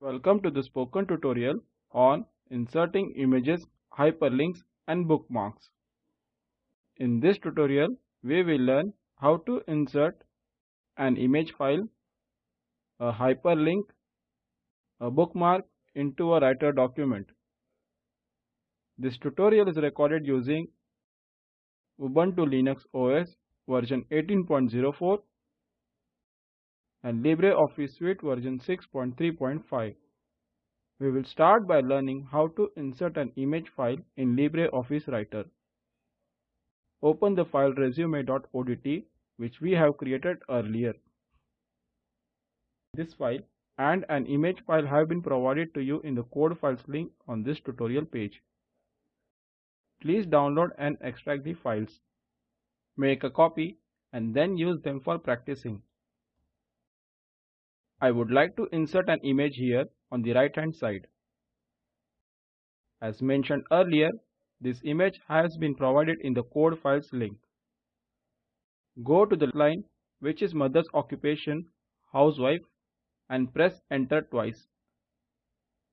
Welcome to the spoken tutorial on inserting images, hyperlinks and bookmarks. In this tutorial, we will learn how to insert an image file, a hyperlink, a bookmark into a writer document. This tutorial is recorded using Ubuntu Linux OS version 18.04 and LibreOffice Suite version 6.3.5. We will start by learning how to insert an image file in LibreOffice Writer. Open the file resume.odt which we have created earlier. This file and an image file have been provided to you in the code files link on this tutorial page. Please download and extract the files. Make a copy and then use them for practicing. I would like to insert an image here on the right hand side. As mentioned earlier, this image has been provided in the code files link. Go to the line which is mother's occupation, housewife and press enter twice.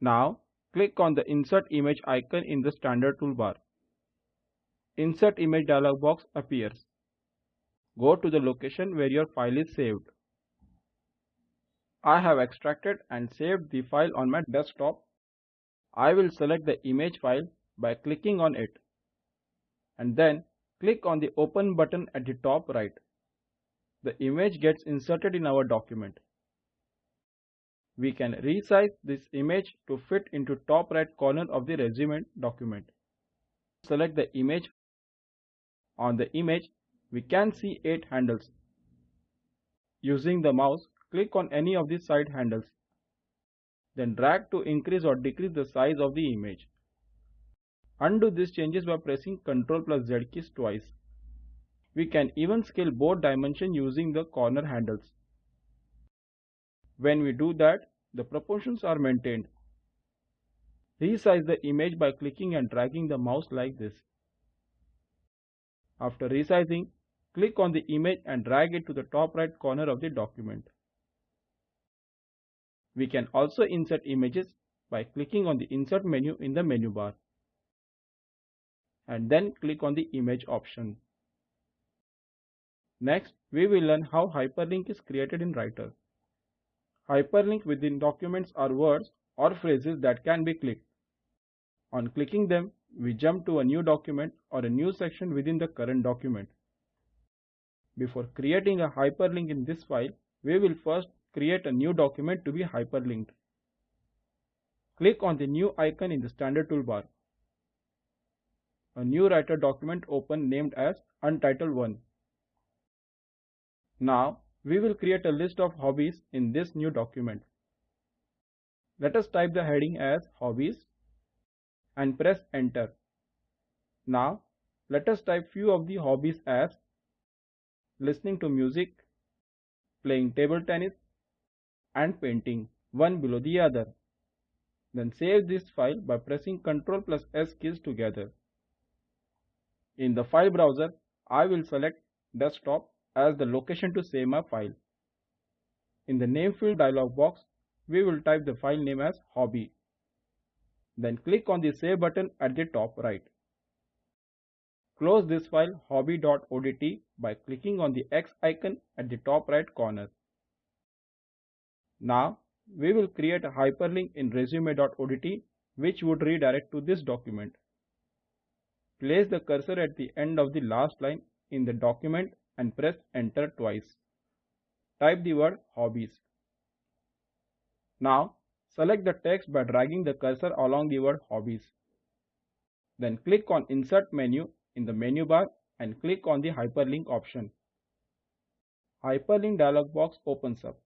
Now click on the insert image icon in the standard toolbar. Insert image dialog box appears. Go to the location where your file is saved. I have extracted and saved the file on my desktop. I will select the image file by clicking on it and then click on the open button at the top right. The image gets inserted in our document. We can resize this image to fit into top right corner of the resume document. Select the image on the image, we can see 8 handles. Using the mouse, click on any of the side handles. Then drag to increase or decrease the size of the image. Undo these changes by pressing Ctrl plus Z keys twice. We can even scale both dimensions using the corner handles. When we do that, the proportions are maintained. Resize the image by clicking and dragging the mouse like this. After resizing, click on the image and drag it to the top right corner of the document. We can also insert images by clicking on the insert menu in the menu bar and then click on the image option. Next, we will learn how hyperlink is created in Writer. Hyperlink within documents are words or phrases that can be clicked. On clicking them, we jump to a new document or a new section within the current document. Before creating a hyperlink in this file, we will first create a new document to be hyperlinked. Click on the new icon in the standard toolbar. A new writer document open named as Untitled 1. Now, we will create a list of hobbies in this new document. Let us type the heading as Hobbies and press enter. Now let us type few of the hobbies as listening to music, playing table tennis and painting one below the other. Then save this file by pressing Ctrl plus S keys together. In the file browser, I will select desktop as the location to save my file. In the name field dialog box, we will type the file name as hobby then click on the Save button at the top right. Close this file hobby.odt by clicking on the X icon at the top right corner. Now, we will create a hyperlink in resume.odt which would redirect to this document. Place the cursor at the end of the last line in the document and press enter twice. Type the word hobbies. Now Select the text by dragging the cursor along the word hobbies. Then click on insert menu in the menu bar and click on the hyperlink option. Hyperlink dialog box opens up.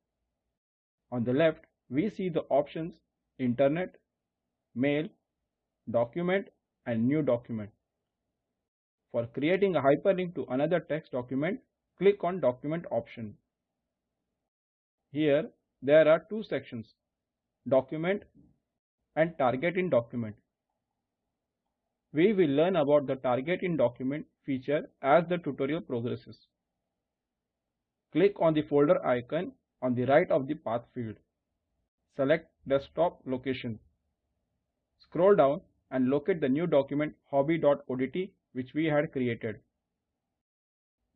On the left, we see the options Internet, Mail, Document and New Document. For creating a hyperlink to another text document, click on Document option. Here, there are two sections, document and target in document. We will learn about the target in document feature as the tutorial progresses. Click on the folder icon on the right of the path field. select desktop location. Scroll down and locate the new document hobby.odt which we had created.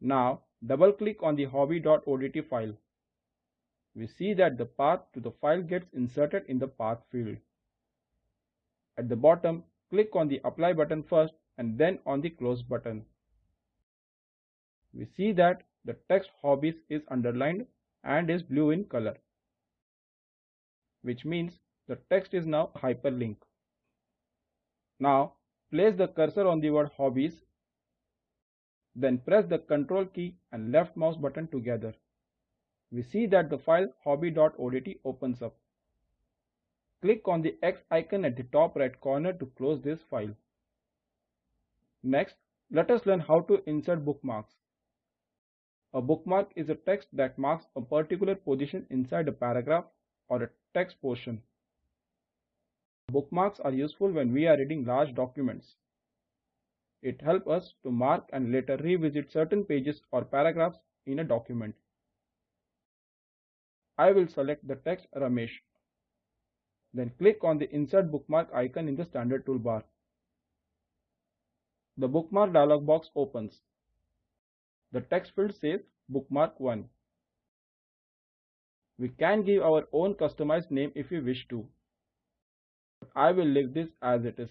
Now double click on the hobby.odt file. We see that the path to the file gets inserted in the path field. At the bottom, click on the apply button first and then on the close button. We see that the text hobbies is underlined and is blue in color, which means the text is now hyperlink. Now place the cursor on the word hobbies, then press the control key and left mouse button together. We see that the file hobby.odt opens up. Click on the X icon at the top right corner to close this file. Next, let us learn how to insert bookmarks. A bookmark is a text that marks a particular position inside a paragraph or a text portion. Bookmarks are useful when we are reading large documents. It helps us to mark and later revisit certain pages or paragraphs in a document. I will select the text Ramesh. Then click on the Insert Bookmark icon in the standard toolbar. The bookmark dialog box opens. The text field says Bookmark 1. We can give our own customized name if we wish to. I will leave this as it is.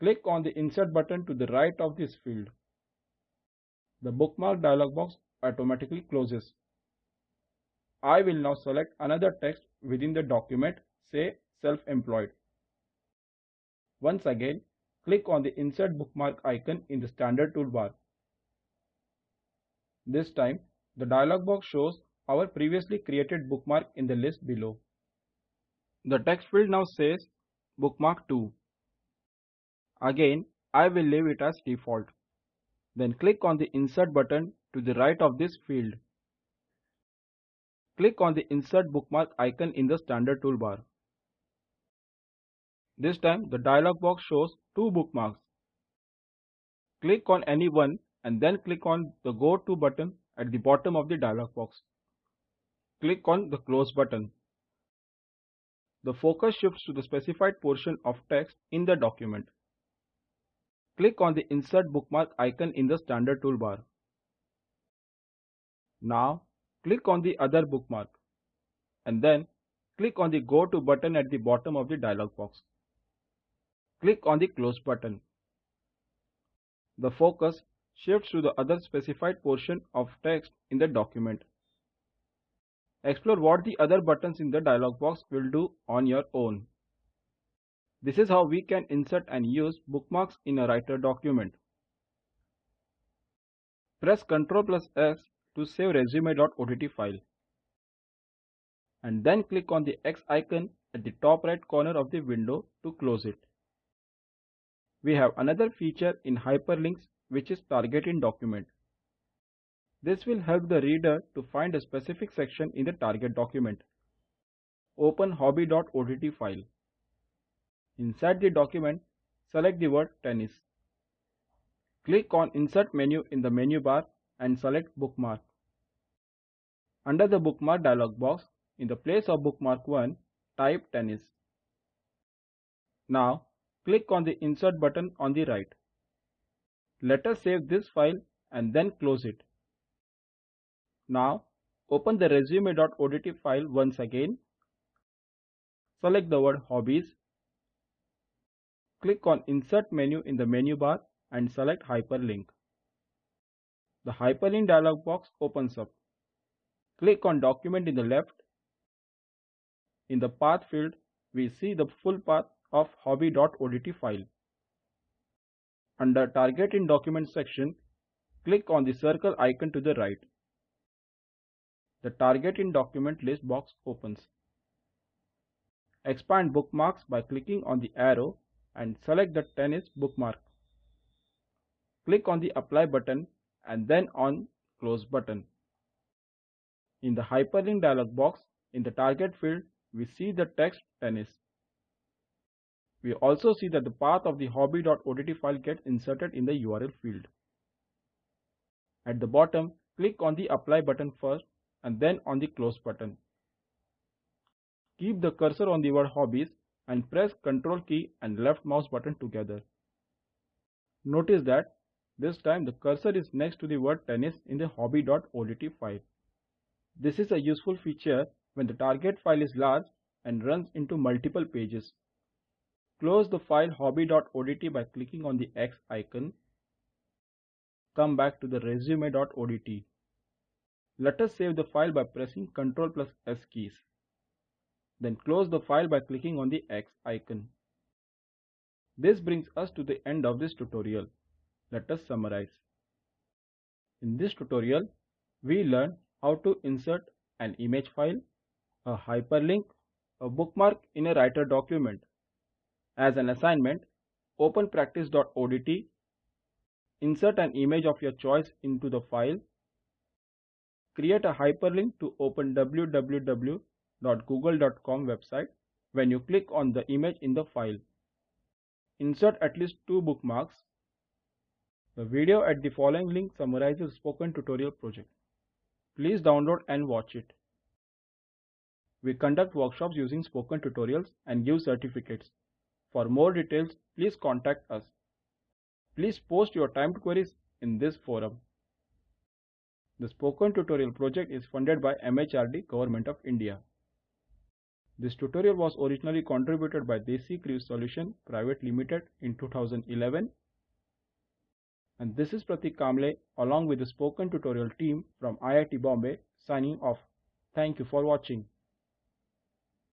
Click on the Insert button to the right of this field. The bookmark dialog box automatically closes. I will now select another text within the document, say self-employed. Once again, click on the Insert Bookmark icon in the standard toolbar. This time, the dialog box shows our previously created bookmark in the list below. The text field now says Bookmark 2. Again, I will leave it as default. Then click on the Insert button to the right of this field. Click on the Insert Bookmark icon in the standard toolbar. This time the dialog box shows two bookmarks. Click on any one and then click on the Go To button at the bottom of the dialog box. Click on the Close button. The focus shifts to the specified portion of text in the document. Click on the Insert Bookmark icon in the standard toolbar. Now click on the other bookmark and then click on the Go To button at the bottom of the dialog box. Click on the Close button. The focus shifts to the other specified portion of text in the document. Explore what the other buttons in the dialog box will do on your own. This is how we can insert and use bookmarks in a writer document. Press Ctrl plus S to save resume.odt file. And then click on the X icon at the top right corner of the window to close it. We have another feature in hyperlinks which is target in document. This will help the reader to find a specific section in the target document. Open hobby.odt file. Inside the document, select the word tennis. Click on Insert menu in the menu bar and select Bookmark. Under the Bookmark dialog box, in the place of Bookmark 1, type tennis. Now, click on the Insert button on the right. Let us save this file and then close it. Now, open the resume.odt file once again. Select the word Hobbies. Click on Insert menu in the menu bar and select Hyperlink. The Hyperlink dialog box opens up. Click on Document in the left. In the Path field, we see the full path of hobby.odt file. Under Target in Document section, click on the circle icon to the right. The Target in Document list box opens. Expand bookmarks by clicking on the arrow and select the tennis bookmark. Click on the Apply button and then on Close button. In the Hyperlink dialog box, in the Target field, we see the text tennis. We also see that the path of the hobby.odt file gets inserted in the URL field. At the bottom, click on the Apply button first and then on the Close button. Keep the cursor on the word hobbies and press Ctrl key and left mouse button together. Notice that this time the cursor is next to the word tennis in the hobby.odt file. This is a useful feature when the target file is large and runs into multiple pages. Close the file hobby.odt by clicking on the X icon. Come back to the resume.odt. Let us save the file by pressing Ctrl plus S keys. Then close the file by clicking on the X icon. This brings us to the end of this tutorial. Let us summarize. In this tutorial, we learned how to insert an image file, a hyperlink, a bookmark in a writer document. As an assignment, open practice.odt, insert an image of your choice into the file, create a hyperlink to open www.google.com website when you click on the image in the file. Insert at least two bookmarks. The video at the following link summarizes spoken tutorial project. Please download and watch it. We conduct workshops using spoken tutorials and give certificates. For more details, please contact us. Please post your timed queries in this forum. The Spoken Tutorial project is funded by MHRD Government of India. This tutorial was originally contributed by Desi Crew Solution Private Limited in 2011 and this is Pratik Kamble along with the spoken tutorial team from IIT Bombay signing off. Thank you for watching.